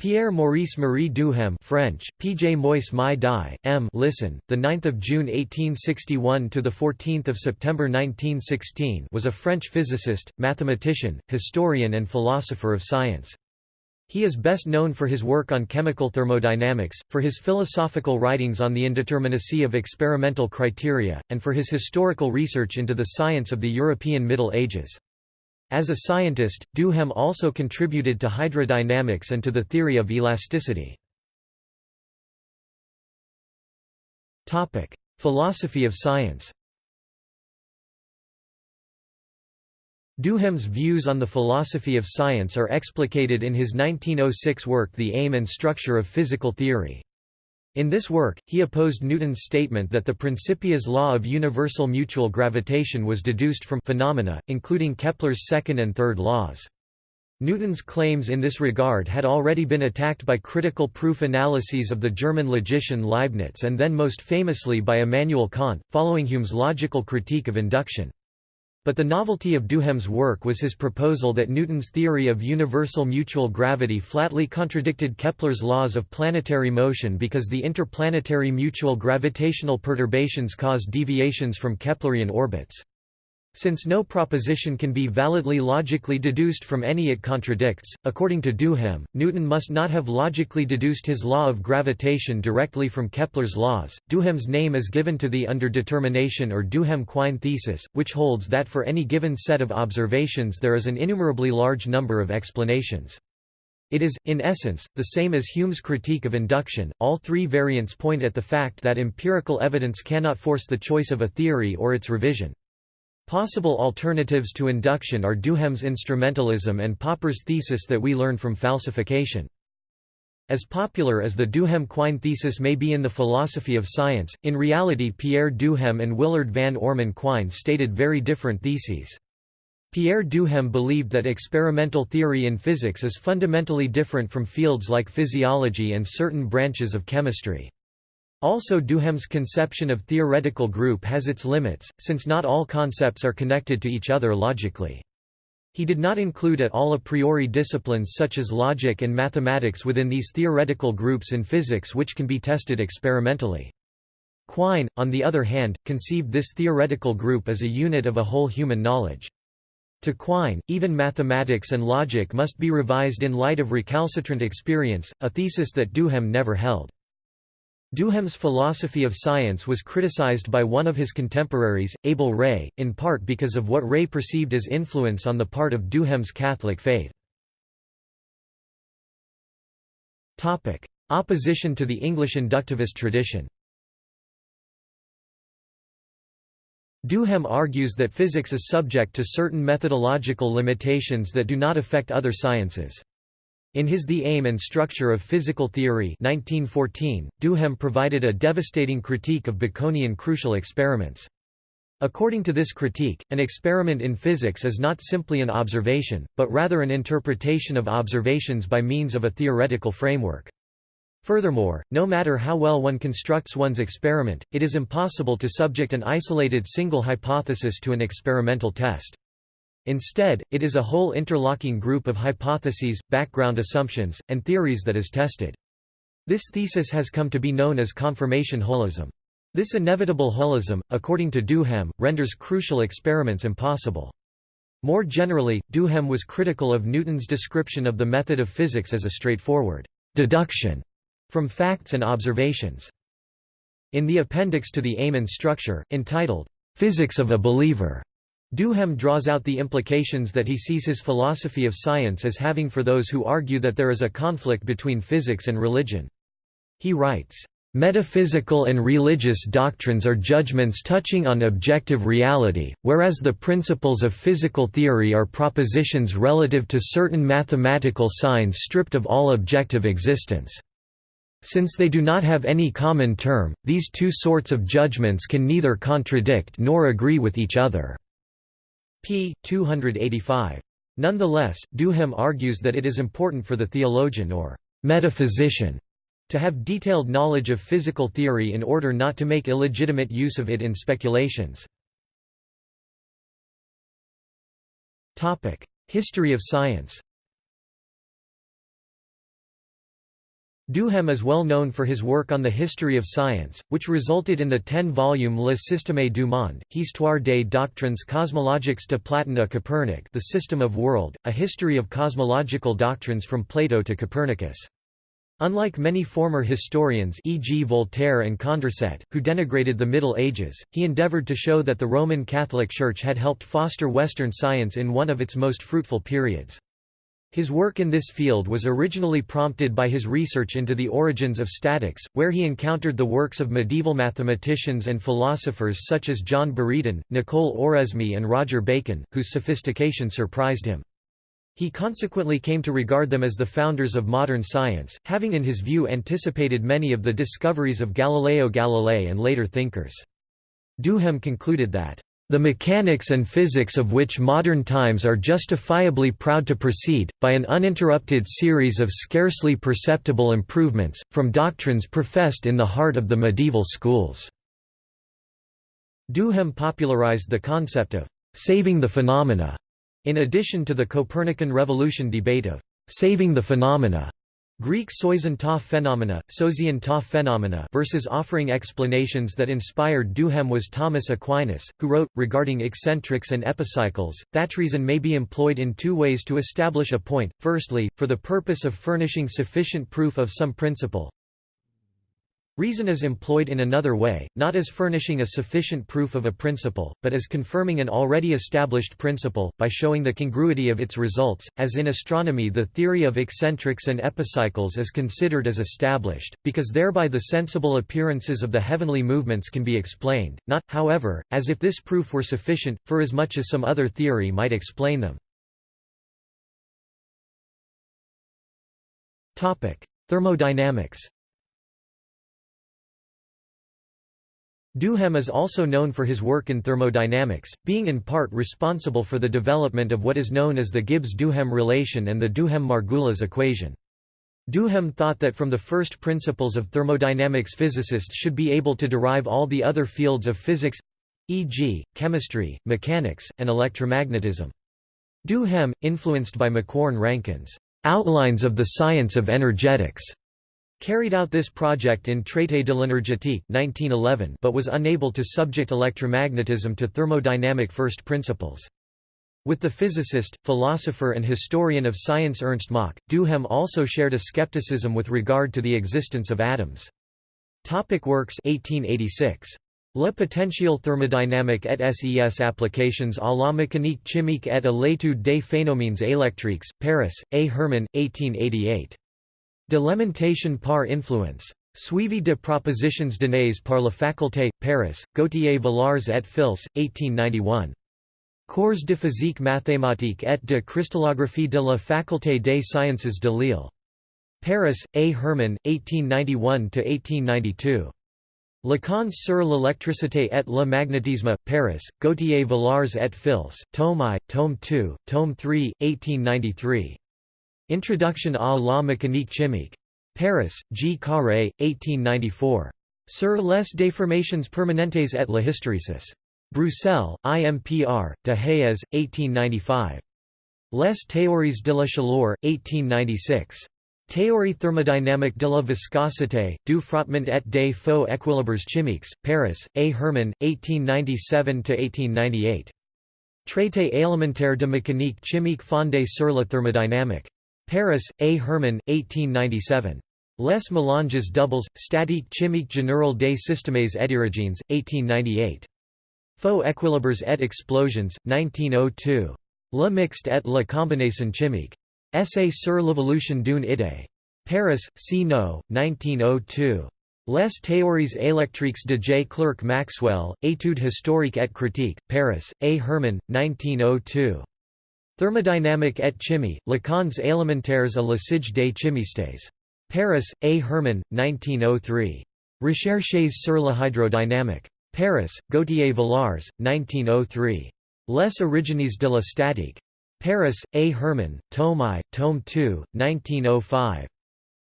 Pierre Maurice Marie Duhem French, P.J. Moise Mai Dai, M. Listen, the 9th of June 1861 to the 14th of September 1916 was a French physicist, mathematician, historian and philosopher of science. He is best known for his work on chemical thermodynamics, for his philosophical writings on the indeterminacy of experimental criteria, and for his historical research into the science of the European Middle Ages. As a scientist, Duhem also contributed to hydrodynamics and to the theory of elasticity. Philosophy of science Duhem's views on the philosophy of science are explicated in his 1906 work The Aim and Structure of Physical Theory. In this work, he opposed Newton's statement that the Principia's law of universal mutual gravitation was deduced from phenomena, including Kepler's second and third laws. Newton's claims in this regard had already been attacked by critical proof analyses of the German logician Leibniz and then most famously by Immanuel Kant, following Hume's logical critique of induction. But the novelty of Duhem's work was his proposal that Newton's theory of universal mutual gravity flatly contradicted Kepler's laws of planetary motion because the interplanetary mutual gravitational perturbations caused deviations from Keplerian orbits. Since no proposition can be validly logically deduced from any it contradicts, according to Duhem, Newton must not have logically deduced his law of gravitation directly from Kepler's laws. Duhem's name is given to the underdetermination or Duhem-Quine thesis, which holds that for any given set of observations there is an innumerably large number of explanations. It is, in essence, the same as Hume's critique of induction. All three variants point at the fact that empirical evidence cannot force the choice of a theory or its revision. Possible alternatives to induction are Duhem's instrumentalism and Popper's thesis that we learn from falsification. As popular as the Duhem-Quine thesis may be in the philosophy of science, in reality Pierre Duhem and Willard van Orman Quine stated very different theses. Pierre Duhem believed that experimental theory in physics is fundamentally different from fields like physiology and certain branches of chemistry. Also Duhem's conception of theoretical group has its limits, since not all concepts are connected to each other logically. He did not include at all a priori disciplines such as logic and mathematics within these theoretical groups in physics which can be tested experimentally. Quine, on the other hand, conceived this theoretical group as a unit of a whole human knowledge. To Quine, even mathematics and logic must be revised in light of recalcitrant experience, a thesis that Duhem never held. Duhem's philosophy of science was criticized by one of his contemporaries, Abel Rey, in part because of what Rey perceived as influence on the part of Duhem's Catholic faith. Opposition to the English inductivist tradition Duhem argues that physics is subject to certain methodological limitations that do not affect other sciences. In his The Aim and Structure of Physical Theory 1914, Duhem provided a devastating critique of Baconian crucial experiments. According to this critique, an experiment in physics is not simply an observation, but rather an interpretation of observations by means of a theoretical framework. Furthermore, no matter how well one constructs one's experiment, it is impossible to subject an isolated single hypothesis to an experimental test. Instead, it is a whole interlocking group of hypotheses, background assumptions, and theories that is tested. This thesis has come to be known as confirmation holism. This inevitable holism, according to Duhem, renders crucial experiments impossible. More generally, Duhem was critical of Newton's description of the method of physics as a straightforward deduction from facts and observations. In the appendix to the Aim and Structure, entitled, Physics of a Believer, Duhem draws out the implications that he sees his philosophy of science as having for those who argue that there is a conflict between physics and religion. He writes, Metaphysical and religious doctrines are judgments touching on objective reality, whereas the principles of physical theory are propositions relative to certain mathematical signs stripped of all objective existence. Since they do not have any common term, these two sorts of judgments can neither contradict nor agree with each other p. 285. Nonetheless, Duhem argues that it is important for the theologian or metaphysician to have detailed knowledge of physical theory in order not to make illegitimate use of it in speculations. History of science Duhem is well known for his work on the history of science, which resulted in the ten-volume Le Système du monde, Histoire des doctrines cosmologiques de Platon à Copernic The System of World, a history of cosmological doctrines from Plato to Copernicus. Unlike many former historians e.g. Voltaire and Condorcet, who denigrated the Middle Ages, he endeavored to show that the Roman Catholic Church had helped foster Western science in one of its most fruitful periods. His work in this field was originally prompted by his research into the origins of statics, where he encountered the works of medieval mathematicians and philosophers such as John Buridan, Nicole Oresme and Roger Bacon, whose sophistication surprised him. He consequently came to regard them as the founders of modern science, having in his view anticipated many of the discoveries of Galileo Galilei and later thinkers. Duhem concluded that the mechanics and physics of which modern times are justifiably proud to proceed, by an uninterrupted series of scarcely perceptible improvements, from doctrines professed in the heart of the medieval schools." Duhem popularized the concept of «saving the phenomena», in addition to the Copernican revolution debate of «saving the phenomena» Greek soisin ta phenomena, sosian ta phenomena versus offering explanations that inspired Duhem was Thomas Aquinas, who wrote, regarding eccentrics and epicycles, that reason may be employed in two ways to establish a point, firstly, for the purpose of furnishing sufficient proof of some principle, Reason is employed in another way, not as furnishing a sufficient proof of a principle, but as confirming an already established principle, by showing the congruity of its results, as in astronomy the theory of eccentrics and epicycles is considered as established, because thereby the sensible appearances of the heavenly movements can be explained, not, however, as if this proof were sufficient, for as much as some other theory might explain them. Thermodynamics Duhem is also known for his work in thermodynamics, being in part responsible for the development of what is known as the Gibbs–Duhem relation and the Duhem–Margulis equation. Duhem thought that from the first principles of thermodynamics physicists should be able to derive all the other fields of physics—e.g., chemistry, mechanics, and electromagnetism. Duhem, influenced by Macquorn-Rankine's "'Outlines of the Science of Energetics' Carried out this project in Traité de l'énergétique 1911 but was unable to subject electromagnetism to thermodynamic first principles. With the physicist, philosopher and historian of science Ernst Mach, Duhem also shared a skepticism with regard to the existence of atoms. Topic works 1886. Le potentiel thermodynamique et ses applications à la mécanique chimique et à l'étude des phénomènes électriques, Paris, A. Hermann, 1888. De l'aimantation par influence. Suivi de propositions données par la faculté, Paris, Gauthier Villars et Fils, 1891. Cours de physique mathématique et de cristallographie de la faculté des sciences de Lille. Paris, A. Hermann, 1891–1892. Leçons sur l'électricité et le magnétisme, Paris, Gauthier Villars et Fils, tome I, tome 2, tome 3, 1893. Introduction à la mécanique chimique. Paris, G. Carré, 1894. Sur les déformations permanentes et la hysteresis. Bruxelles, IMPR, de Hayez, 1895. Les théories de la chaleur, 1896. Théorie thermodynamique de la viscosité, du frottement et des faux équilibres chimiques, Paris, A. Hermann, 1897–1898. Traité élémentaire de mécanique chimique fondée sur la thermodynamique. Paris, A. Hermann, 1897. Les mélanges doubles, statique chimique générale des systèmes hétérogènes, 1898. Faux équilibres et explosions, 1902. Le mixte et la combinaison chimique. Essai sur l'évolution d'une idée. Paris, C. Naud, 1902. Les théories électriques de J. Clerk Maxwell, Études historiques et critiques, Paris, A. Hermann, 1902. Thermodynamique et chimie, Leçons élémentaires à l'usage des chimistes. Paris, A. Hermann, 1903. Recherches sur la hydrodynamique. Paris, Gauthier Villars, 1903. Les origines de la statique. Paris, A. Hermann, tome I, tome 2, 1905.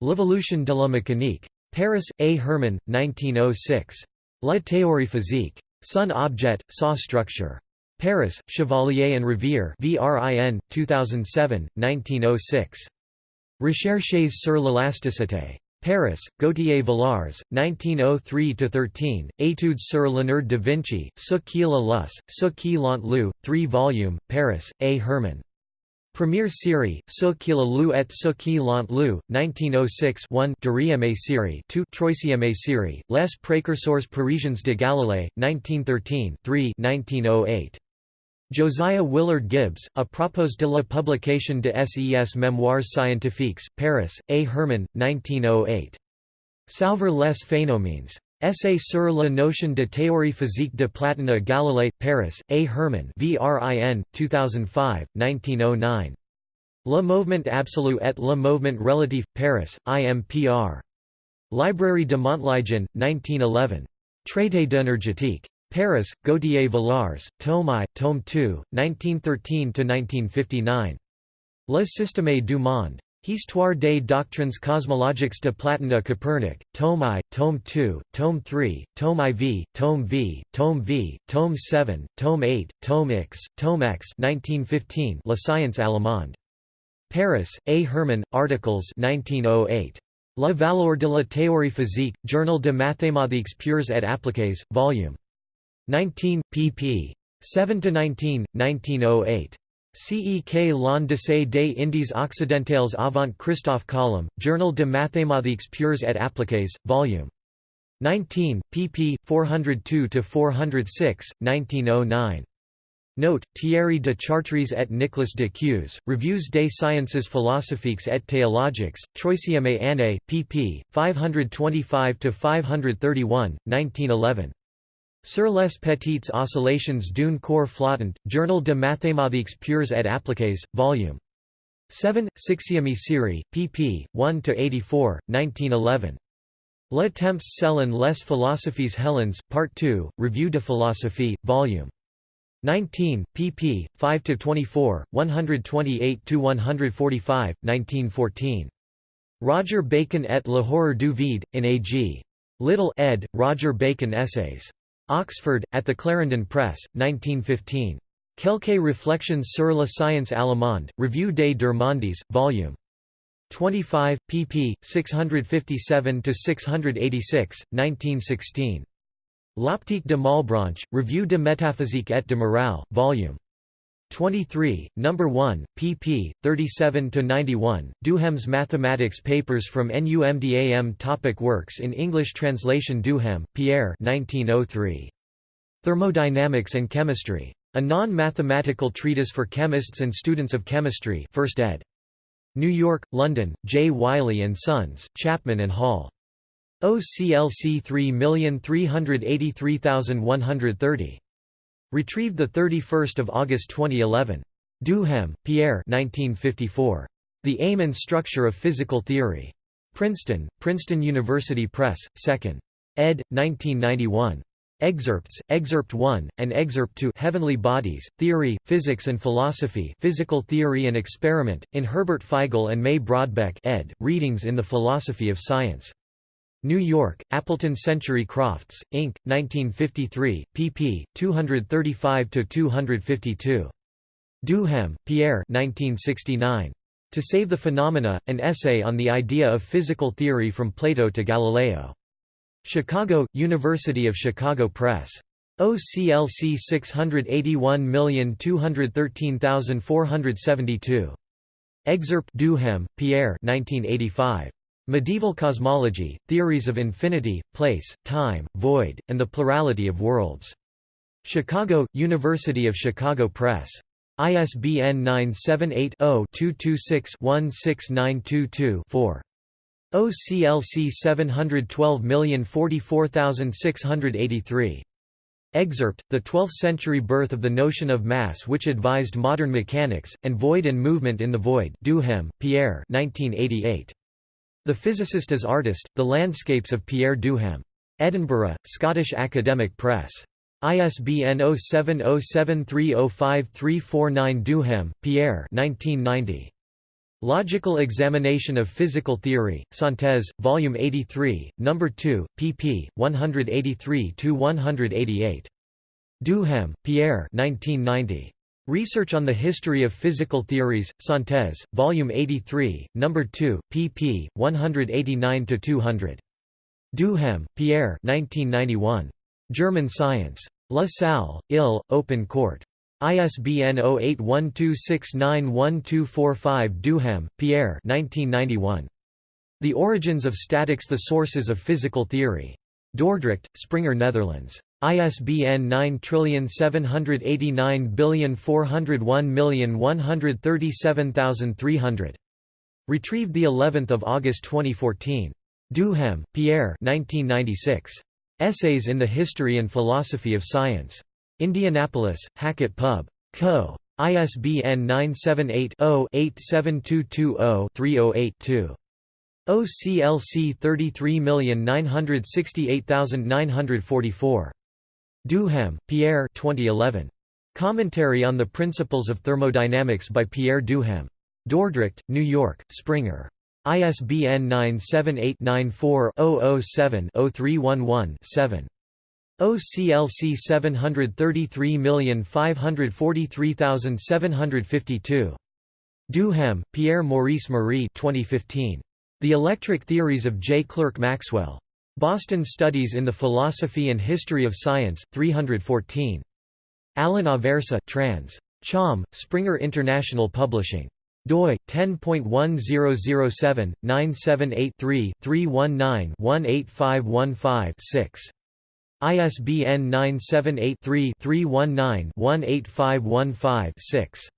L'évolution de la mécanique. Paris, A. Hermann, 1906. La théorie physique. Sun objet, saw structure. Paris, Chevalier and Revere VRIN, 2007, 1906. Recherches sur l'élasticité. Paris, Gauthier Villars, 1903–13, Études sur Léonard de Vinci, ce qui la lus, ce qui l'ont lu, 3 volume, Paris, A. Hermann. Première série, Ce qui la lu et ce qui l'ont lu, 1906 1 Deuxième série 2 Troisième série, Les précurseurs parisiens de Galilée, 1913 3 1908. Josiah Willard Gibbs, A propos de la publication de ses Mémoires scientifiques, Paris, A. Hermann, 1908. Sauveur les phénomènes. Essay sur la notion de théorie physique de Platon à Galilée, Paris, A. Hermann VRIN, 2005, 1909. Le mouvement absolu et le mouvement relatif, Paris, IMPR. Librairie de Montligeon, 1911. Traité d'énergétique. Paris, Gauthier Villars, Tome I, Tome II, 1913–1959. Le Système du Monde. Histoire des doctrines cosmologiques de Platon à Copernic, Tome I, Tome II, Tome III, Tome IV, Tome V, Tome V, Tome VII, Tome VIII, Tome X, Tome X 1915 La Science Allemande. Paris, A. Hermann, Articles 1908. La valeur de la théorie physique, Journal de mathématiques pures et appliquées, Vol. 19, pp. 7 to 19, 1908. CEK l'Ondyssée des Indes occidentales avant Christophe Colomb, Journal de mathématiques pures et appliquées, Vol. 19, pp. 402–406, 1909. Note, Thierry de Chartres et Nicolas de Cues, Reviews des sciences philosophiques et théologiques, Troisième année, pp. 525–531, 1911. Sur les petites oscillations d'une corps flottant, Journal de mathématiques pures et appliquées, Vol. 7, 6e série, pp. 1–84, 1911. Le temps selon les philosophies Helens, Part 2, Revue de philosophie, Vol. 19, pp. 5–24, 128 to 145, 1914. Roger Bacon et le horreur du vide, in A.G. Little ed., Roger Bacon Essays. Oxford, at the Clarendon Press, 1915. Quelques réflexions sur la science allemande, Revue des deux mondes, Vol. 25, pp. 657–686, 1916. L'optique de Malebranche, Revue de métaphysique et de morale, Vol. 23, No. 1, pp. 37–91, Duhem's Mathematics Papers from NUMDAM Topic Works in English translation Duhem, Pierre 1903. Thermodynamics and Chemistry. A Non-Mathematical Treatise for Chemists and Students of Chemistry 1st ed. New York, London, J. Wiley & Sons, Chapman and Hall. OCLC 3383130. Retrieved 31 August 2011. Duhem, Pierre 1954. The Aim and Structure of Physical Theory. Princeton, Princeton University Press, 2nd. ed. 1991. Excerpts, Excerpt 1, and Excerpt 2 Heavenly Bodies, Theory, Physics and Philosophy Physical Theory and Experiment, in Herbert Feigl and May Brodbeck ed., Readings in the Philosophy of Science. New York, Appleton Century Crofts, Inc., 1953, pp. 235–252. Duhem, Pierre 1969. To Save the Phenomena, an essay on the idea of physical theory from Plato to Galileo. Chicago, University of Chicago Press. OCLC 681213472. Excerpt Duhem, Pierre 1985. Medieval Cosmology, Theories of Infinity, Place, Time, Void, and the Plurality of Worlds. Chicago, University of Chicago Press. ISBN 978-0-226-16922-4. OCLC 712044683. Excerpt, The Twelfth-Century Birth of the Notion of Mass which advised modern mechanics, and Void and Movement in the Void Duhem, Pierre 1988. The Physicist as Artist, The Landscapes of Pierre Duhem. Edinburgh, Scottish Academic Press. ISBN 0707305349 Duhem, Pierre 1990. Logical Examination of Physical Theory, Synthèse, Volume 83, No. 2, pp. 183–188. Duhem, Pierre 1990. Research on the History of Physical Theories, Synthèse, Volume 83, No. 2, pp. 189–200. Duhem, Pierre 1991. German Science. La Salle, Ill, Open Court. ISBN 0812691245 Duhem, Pierre 1991. The Origins of Statics The Sources of Physical Theory. Dordrecht, Springer Netherlands. ISBN 9789401137300. Retrieved the 11th of August 2014. Duhem, Pierre 1996. Essays in the History and Philosophy of Science. Indianapolis, Hackett Pub. Co. ISBN 978 0 87220 3082. OCLC 33968944. Duhem, Pierre 2011. Commentary on the Principles of Thermodynamics by Pierre Duhem. Dordrecht, New York, Springer. ISBN 978 94 7 311 7 OCLC 733543752. Duhem, Pierre Maurice Marie 2015. The Electric Theories of J. Clerk Maxwell. Boston Studies in the Philosophy and History of Science, 314. Alan Aversa, trans. Cham, Springer International Publishing. doi 10.1007-978-3-319-18515-6. ISBN 978 3 319 18515 6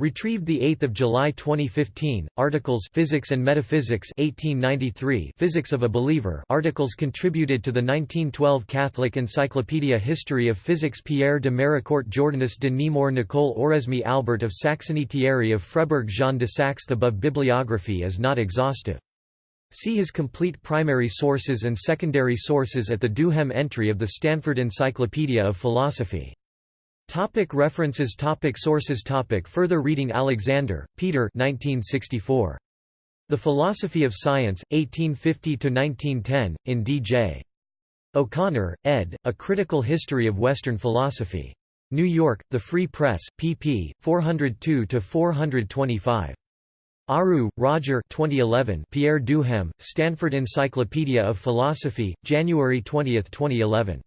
Retrieved 8 July 2015, articles Physics and Metaphysics 1893 Physics of a Believer articles contributed to the 1912 Catholic Encyclopedia History of Physics Pierre de Maricourt Jordanus de Nemours Nicole Oresme Albert of Saxony Thierry of Freiburg Jean de Saxe The above bibliography is not exhaustive. See his complete primary sources and secondary sources at the Duhem entry of the Stanford Encyclopedia of Philosophy. Topic references topic Sources topic Further reading Alexander, Peter 1964. The Philosophy of Science, 1850–1910, in D.J. O'Connor, ed., A Critical History of Western Philosophy. New York, The Free Press, pp. 402–425. Ariew, Roger 2011 Pierre Duhem, Stanford Encyclopedia of Philosophy, January 20, 2011.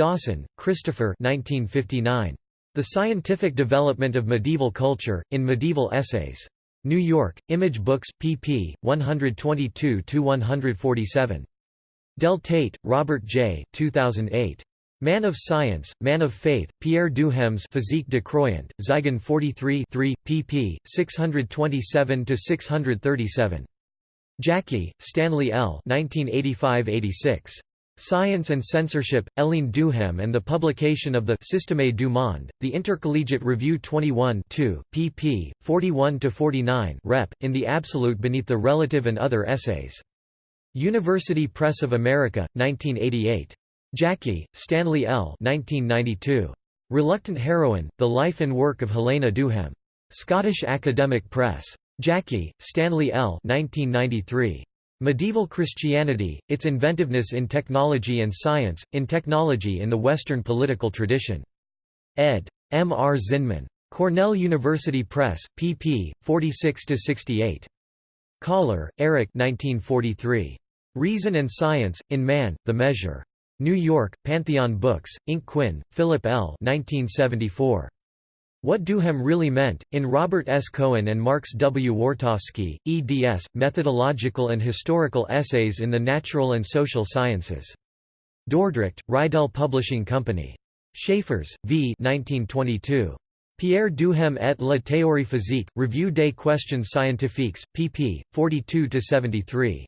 Dawson, Christopher 1959. The Scientific Development of Medieval Culture, in Medieval Essays. New York, Image Books, pp. 122–147. Deltete, Robert J. 2008. Man of Science, Man of Faith, Pierre Duhem's Physique de Croyant, Zygon 43 3, pp. 627–637. Jaki, Stanley L. 1985–86. Science and Censorship, Hélène Duhem and the publication of the Système du Monde, the Intercollegiate Review 21 2, pp. 41–49 rep. in the absolute beneath the relative and other essays. University Press of America, 1988. Jaki, Stanley L. 1992. Reluctant Heroine, The Life and Work of Helena Duhem. Scottish Academic Press. Jaki, Stanley L. 1993. Medieval Christianity, Its Inventiveness in Technology and Science, in Technology in the Western Political Tradition. ed. M. R. Zinman. Cornell University Press, pp. 46–68. Kahler, Eric Reason and Science, in Man, The Measure. New York, Pantheon Books, Inc. Quinn, Philip L. 1974. What Duhem Really Meant, in Robert S. Cohen and Marx W. Wartofsky, eds. Methodological and Historical Essays in the Natural and Social Sciences. Dordrecht, Reidel Publishing Company. Schaefers, V. 1922. Pierre Duhem et la théorie physique, Revue des questions scientifiques, pp. 42–73.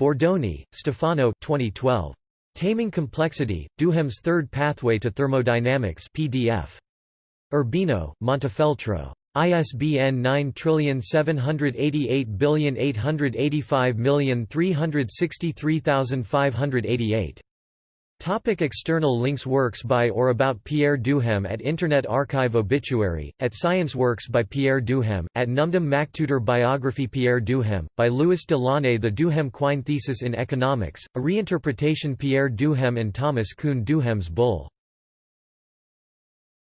Bordoni, Stefano 2012. Taming Complexity, Duhem's Third Pathway to Thermodynamics PDF. Urbino, Montefeltro. ISBN 9788885363588. Topic external links Works by or about Pierre Duhem at Internet Archive Obituary, at Science Works by Pierre Duhem, at NUMDAM MacTutor Biography Pierre Duhem, by Louis Delaunay The Duhem Quine Thesis in Economics, a reinterpretation Pierre Duhem and Thomas Kuhn Duhem's Bull